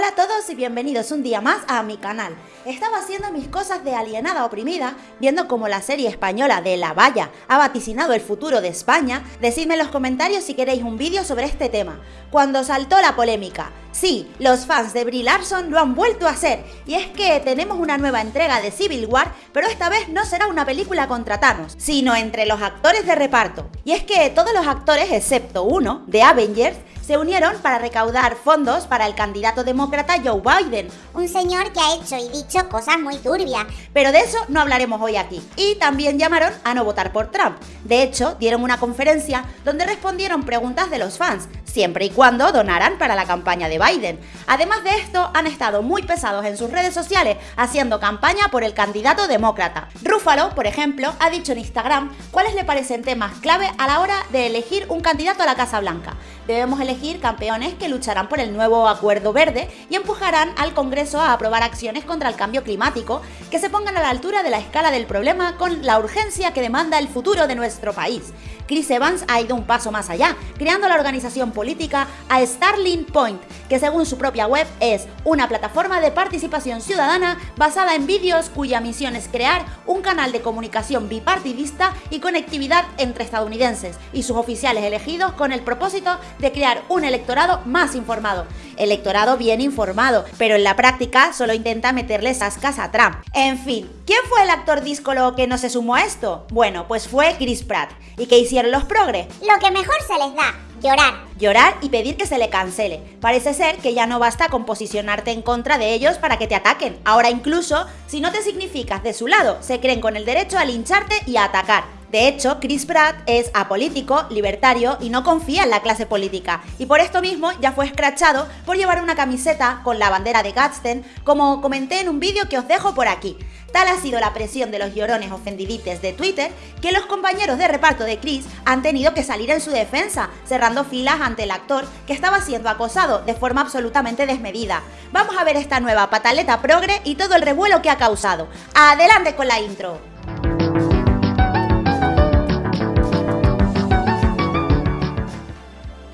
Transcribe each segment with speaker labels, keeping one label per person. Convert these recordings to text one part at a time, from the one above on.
Speaker 1: Hola a todos y bienvenidos un día más a mi canal. Estaba haciendo mis cosas de alienada oprimida, viendo cómo la serie española de La Valla ha vaticinado el futuro de España. Decidme en los comentarios si queréis un vídeo sobre este tema. Cuando saltó la polémica, sí, los fans de Brie Larson lo han vuelto a hacer, y es que tenemos una nueva entrega de Civil War, pero esta vez no será una película contra Thanos, sino entre los actores de reparto. Y es que todos los actores, excepto uno, de Avengers, se unieron para recaudar fondos para el candidato demócrata Joe Biden.
Speaker 2: Un señor que ha hecho y dicho cosas muy turbias.
Speaker 1: Pero de eso no hablaremos hoy aquí. Y también llamaron a no votar por Trump. De hecho, dieron una conferencia donde respondieron preguntas de los fans, siempre y cuando donaran para la campaña de Biden. Además de esto, han estado muy pesados en sus redes sociales haciendo campaña por el candidato demócrata. Rúfalo, por ejemplo, ha dicho en Instagram cuáles le parecen temas clave a la hora de elegir un candidato a la Casa Blanca. Debemos elegir campeones que lucharán por el nuevo Acuerdo Verde y empujarán al Congreso a aprobar acciones contra el cambio climático que se pongan a la altura de la escala del problema con la urgencia que demanda el futuro de nuestro país. Chris Evans ha ido un paso más allá, creando la organización política a Starling Point, que según su propia web es una plataforma de participación ciudadana basada en vídeos cuya misión es crear un canal de comunicación bipartidista y conectividad entre estadounidenses y sus oficiales elegidos con el propósito de crear un electorado más informado. Electorado bien informado, pero en la práctica solo intenta meterle sascas a Trump. En fin, ¿quién fue el actor díscolo que no se sumó a esto? Bueno, pues fue Chris Pratt. ¿Y qué hicieron los progres?
Speaker 2: Lo que mejor se les da, llorar.
Speaker 1: Llorar y pedir que se le cancele. Parece ser que ya no basta con posicionarte en contra de ellos para que te ataquen. Ahora incluso, si no te significas de su lado, se creen con el derecho a lincharte y a atacar. De hecho, Chris Pratt es apolítico, libertario y no confía en la clase política. Y por esto mismo ya fue escrachado por llevar una camiseta con la bandera de Gadsden, como comenté en un vídeo que os dejo por aquí. Tal ha sido la presión de los llorones ofendidites de Twitter que los compañeros de reparto de Chris han tenido que salir en su defensa, cerrando filas ante el actor que estaba siendo acosado de forma absolutamente desmedida. Vamos a ver esta nueva pataleta progre y todo el revuelo que ha causado. ¡Adelante con la intro!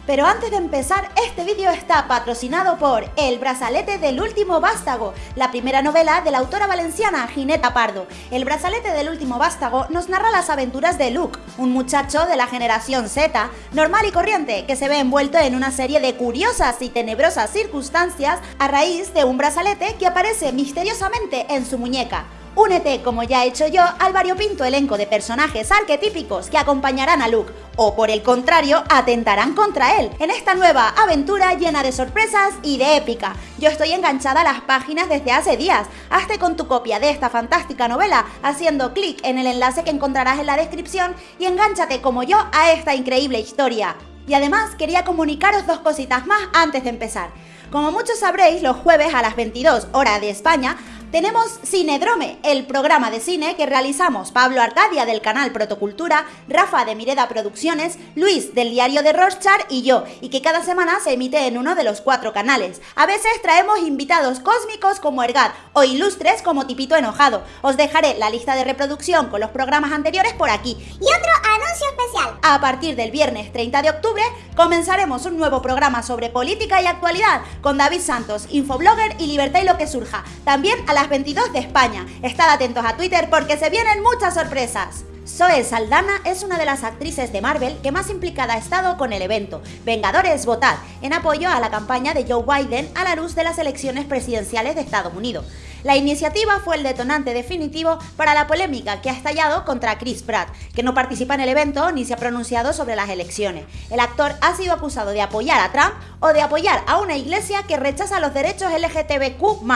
Speaker 1: Pero antes de empezar, este vídeo está patrocinado por El brazalete del último vástago, la primera novela de la autora valenciana Gineta Pardo. El brazalete del último vástago nos narra las aventuras de Luke, un muchacho de la generación Z, normal y corriente, que se ve envuelto en una serie de curiosas y tenebrosas circunstancias a raíz de un brazalete que aparece misteriosamente en su muñeca. Únete, como ya he hecho yo, al variopinto elenco de personajes arquetípicos que acompañarán a Luke, o por el contrario, atentarán contra él, en esta nueva aventura llena de sorpresas y de épica. Yo estoy enganchada a las páginas desde hace días. Hazte con tu copia de esta fantástica novela haciendo clic en el enlace que encontrarás en la descripción y engánchate como yo a esta increíble historia. Y además quería comunicaros dos cositas más antes de empezar. Como muchos sabréis, los jueves a las 22 hora de España tenemos Cinedrome, el programa de cine que realizamos Pablo Arcadia del canal Protocultura, Rafa de Mireda Producciones, Luis del diario de Rorschach y yo, y que cada semana se emite en uno de los cuatro canales. A veces traemos invitados cósmicos como Ergat o ilustres como Tipito Enojado. Os dejaré la lista de reproducción con los programas anteriores por aquí.
Speaker 2: Y otro anuncio especial.
Speaker 1: A partir del viernes 30 de octubre comenzaremos un nuevo programa sobre política y actualidad con David Santos, infoblogger y Libertad y lo que surja. También a las 22 de España. Estad atentos a Twitter porque se vienen muchas sorpresas. Zoe Saldana es una de las actrices de Marvel que más implicada ha estado con el evento Vengadores Votad, en apoyo a la campaña de Joe Biden a la luz de las elecciones presidenciales de Estados Unidos. La iniciativa fue el detonante definitivo para la polémica que ha estallado contra Chris Pratt, que no participa en el evento ni se ha pronunciado sobre las elecciones. El actor ha sido acusado de apoyar a Trump o de apoyar a una iglesia que rechaza los derechos LGTBQ+,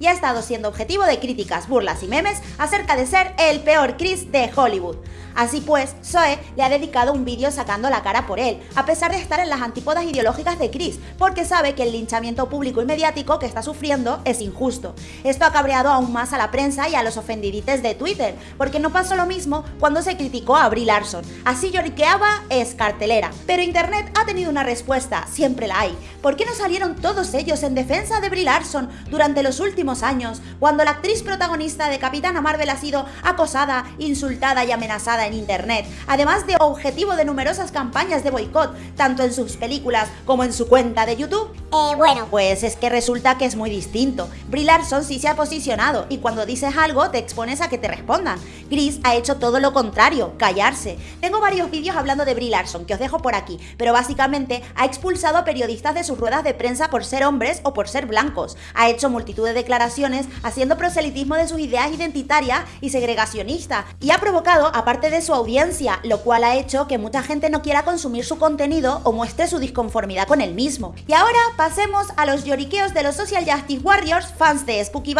Speaker 1: y ha estado siendo objetivo de críticas, burlas y memes acerca de ser el peor Chris de Hollywood. Así pues, Zoe le ha dedicado un vídeo sacando la cara por él, a pesar de estar en las antípodas ideológicas de Chris, porque sabe que el linchamiento público y mediático que está sufriendo es injusto. Esto ha cabreado aún más a la prensa y a los ofendidites de Twitter, porque no pasó lo mismo cuando se criticó a Brie Larson. Así lloriqueaba es cartelera. Pero Internet ha tenido una respuesta, siempre la hay. ¿Por qué no salieron todos ellos en defensa de Brie Larson durante los últimos años, cuando la actriz protagonista de Capitana Marvel ha sido acosada, insultada y amenazada amenazada en internet, además de objetivo de numerosas campañas de boicot, tanto en sus películas como en su cuenta de YouTube?
Speaker 2: Eh, bueno.
Speaker 1: Pues es que resulta que es muy distinto. Brie Larson sí se ha posicionado y cuando dices algo te expones a que te respondan. Chris ha hecho todo lo contrario, callarse. Tengo varios vídeos hablando de Brie Larson que os dejo por aquí, pero básicamente ha expulsado a periodistas de sus ruedas de prensa por ser hombres o por ser blancos. Ha hecho multitud de declaraciones haciendo proselitismo de sus ideas identitarias y segregacionistas y ha provocado aparte de su audiencia, lo cual ha hecho que mucha gente no quiera consumir su contenido o muestre su disconformidad con el mismo. Y ahora pasemos a los lloriqueos de los Social Justice Warriors, fans de Spooky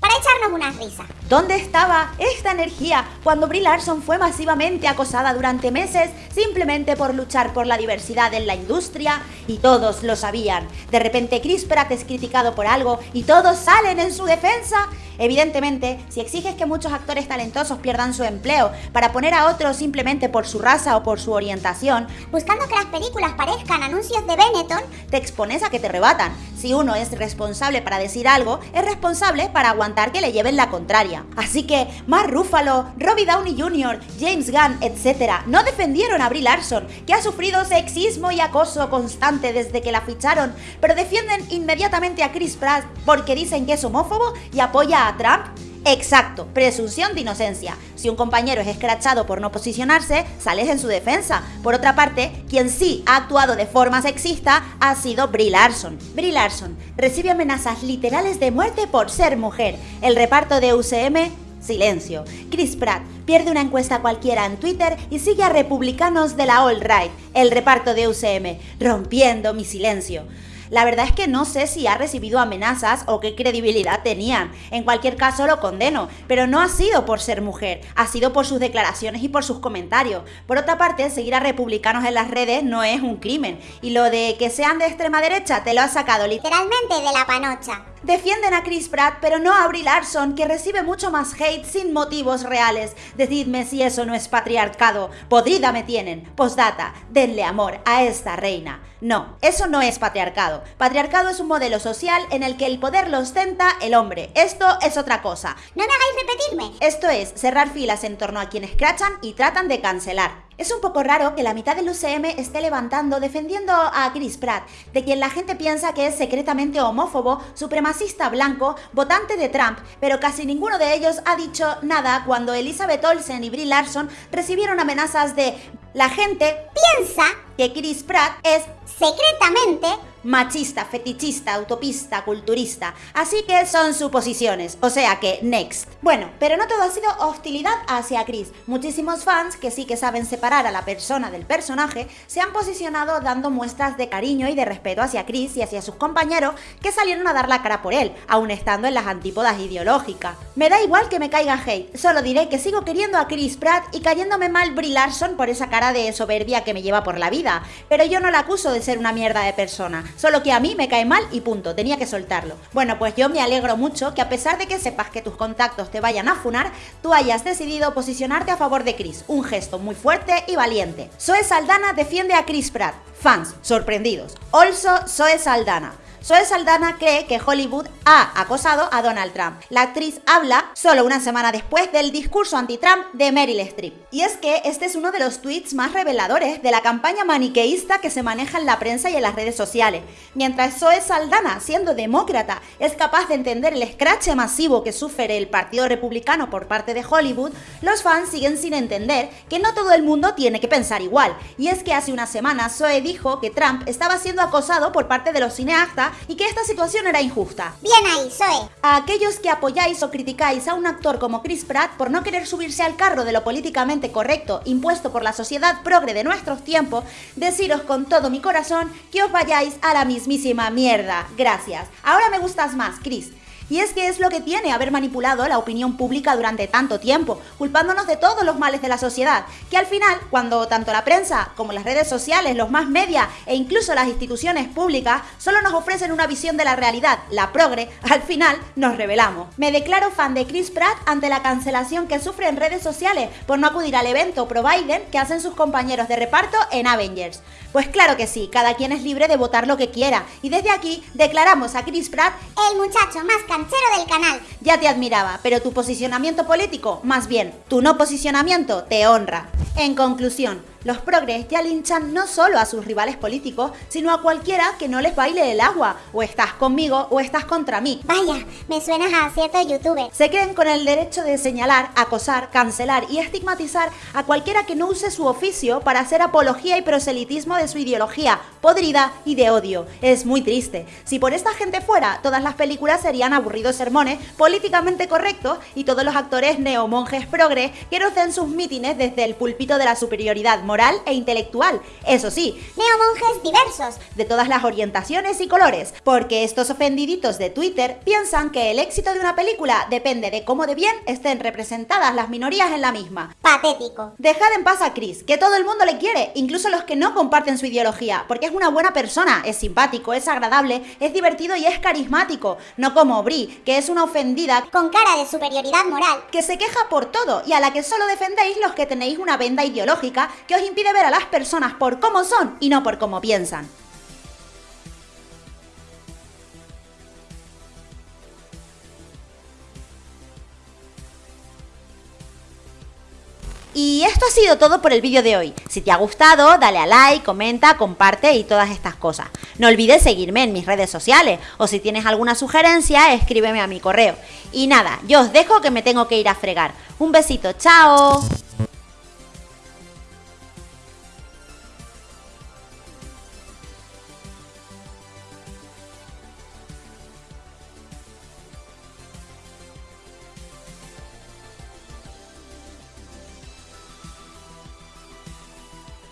Speaker 2: Para echarnos una risa.
Speaker 1: ¿Dónde estaba esta energía cuando Brie Larson fue masivamente acosada durante meses simplemente por luchar por la diversidad en la industria? Y todos lo sabían. De repente Chris Pratt es criticado por algo y todos salen en su defensa. Evidentemente, si exiges que muchos actores talentosos pierdan su empleo para poner a otros simplemente por su raza o por su orientación,
Speaker 2: buscando que las películas parezcan anuncios de Benetton,
Speaker 1: te expones a que te rebatan. Si uno es responsable para decir algo, es responsable para aguantar que le lleven la contraria. Así que Mark Ruffalo, Robbie Downey Jr., James Gunn, etc., no defendieron a Brie Larson, que ha sufrido sexismo y acoso constante desde que la ficharon, pero defienden inmediatamente a Chris Pratt porque dicen que es homófobo y apoya a Trump. Exacto, presunción de inocencia. Si un compañero es escrachado por no posicionarse, sales en su defensa. Por otra parte, quien sí ha actuado de forma sexista ha sido Brie Larson. Brie Larson recibe amenazas literales de muerte por ser mujer. El reparto de UCM Silencio. Chris Pratt pierde una encuesta cualquiera en Twitter y sigue a republicanos de la All Right, el reparto de UCM, rompiendo mi silencio. La verdad es que no sé si ha recibido amenazas o qué credibilidad tenían. En cualquier caso lo condeno, pero no ha sido por ser mujer, ha sido por sus declaraciones y por sus comentarios. Por otra parte, seguir a republicanos en las redes no es un crimen. Y lo de que sean de extrema derecha te lo ha sacado
Speaker 2: literalmente de la panocha.
Speaker 1: Defienden a Chris Pratt, pero no a Brie Larson, que recibe mucho más hate sin motivos reales. Decidme si eso no es patriarcado. Podrida me tienen. Postdata, denle amor a esta reina. No, eso no es patriarcado. Patriarcado es un modelo social en el que el poder lo ostenta el hombre. Esto es otra cosa.
Speaker 2: No me hagáis repetirme.
Speaker 1: Esto es cerrar filas en torno a quienes crachan y tratan de cancelar. Es un poco raro que la mitad del UCM esté levantando defendiendo a Chris Pratt, de quien la gente piensa que es secretamente homófobo, supremacista blanco, votante de Trump, pero casi ninguno de ellos ha dicho nada cuando Elizabeth Olsen y Brie Larson recibieron amenazas de la gente
Speaker 2: piensa
Speaker 1: que Chris Pratt es
Speaker 2: secretamente
Speaker 1: machista, fetichista, utopista, culturista. Así que son suposiciones, o sea que next. Bueno, pero no todo ha sido hostilidad hacia Chris. Muchísimos fans que sí que saben separar a la persona del personaje se han posicionado dando muestras de cariño y de respeto hacia Chris y hacia sus compañeros que salieron a dar la cara por él, aún estando en las antípodas ideológicas. Me da igual que me caiga hate, solo diré que sigo queriendo a Chris Pratt y cayéndome mal Brie Larson por esa cara de soberbia que me lleva por la vida, pero yo no la acuso de ser una mierda de persona solo que a mí me cae mal y punto, tenía que soltarlo. Bueno, pues yo me alegro mucho que a pesar de que sepas que tus contactos te vayan a funar, tú hayas decidido posicionarte a favor de Chris, un gesto muy fuerte y valiente. Zoe Saldana defiende a Chris Pratt. Fans, sorprendidos. Also, Zoe Saldana. Zoe Saldana cree que Hollywood ha acosado a Donald Trump. La actriz habla solo una semana después del discurso anti-Trump de Meryl Streep. Y es que este es uno de los tweets más reveladores de la campaña maniqueísta que se maneja en la prensa y en las redes sociales. Mientras Zoe Saldana, siendo demócrata, es capaz de entender el escrache masivo que sufre el Partido Republicano por parte de Hollywood, los fans siguen sin entender que no todo el mundo tiene que pensar igual. Y es que hace una semana Zoe dijo que Trump estaba siendo acosado por parte de los cineastas y que esta situación era injusta.
Speaker 2: Bien ahí, Zoe.
Speaker 1: A aquellos que apoyáis o criticáis a un actor como Chris Pratt por no querer subirse al carro de lo políticamente correcto impuesto por la sociedad progre de nuestros tiempos, deciros con todo mi corazón que os vayáis a la mismísima mierda. Gracias. Ahora me gustas más, Chris. Y es que es lo que tiene haber manipulado la opinión pública durante tanto tiempo, culpándonos de todos los males de la sociedad, que al final, cuando tanto la prensa como las redes sociales, los más media e incluso las instituciones públicas solo nos ofrecen una visión de la realidad, la progre, al final nos revelamos. Me declaro fan de Chris Pratt ante la cancelación que sufre en redes sociales por no acudir al evento pro Biden que hacen sus compañeros de reparto en Avengers. Pues claro que sí, cada quien es libre de votar lo que quiera, y desde aquí declaramos a Chris Pratt
Speaker 2: el muchacho más del canal.
Speaker 1: Ya te admiraba, pero tu posicionamiento político, más bien, tu no posicionamiento, te honra. En conclusión, los progres ya linchan no solo a sus rivales políticos, sino a cualquiera que no les baile el agua. O estás conmigo o estás contra mí.
Speaker 2: Vaya, me suenas a cierto youtuber.
Speaker 1: Se creen con el derecho de señalar, acosar, cancelar y estigmatizar a cualquiera que no use su oficio para hacer apología y proselitismo de su ideología, podrida y de odio. Es muy triste. Si por esta gente fuera, todas las películas serían aburridos sermones políticamente correctos y todos los actores neomonjes progres que rocen sus mítines desde el púlpito de la superioridad moral moral e intelectual. Eso sí,
Speaker 2: neomonjes diversos,
Speaker 1: de todas las orientaciones y colores, porque estos ofendiditos de Twitter piensan que el éxito de una película depende de cómo de bien estén representadas las minorías en la misma.
Speaker 2: Patético.
Speaker 1: Dejad en paz a Chris, que todo el mundo le quiere, incluso los que no comparten su ideología, porque es una buena persona, es simpático, es agradable, es divertido y es carismático, no como Brie, que es una ofendida
Speaker 2: con cara de superioridad moral,
Speaker 1: que se queja por todo y a la que solo defendéis los que tenéis una venda ideológica que os impide ver a las personas por cómo son y no por cómo piensan. Y esto ha sido todo por el vídeo de hoy. Si te ha gustado, dale a like, comenta, comparte y todas estas cosas. No olvides seguirme en mis redes sociales o si tienes alguna sugerencia, escríbeme a mi correo. Y nada, yo os dejo que me tengo que ir a fregar. Un besito, chao.